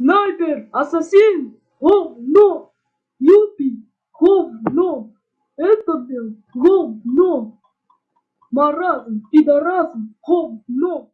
Снайпер, ассасин, говно, Юпи, говно, Это был говно, маразм, пидорасм, говно.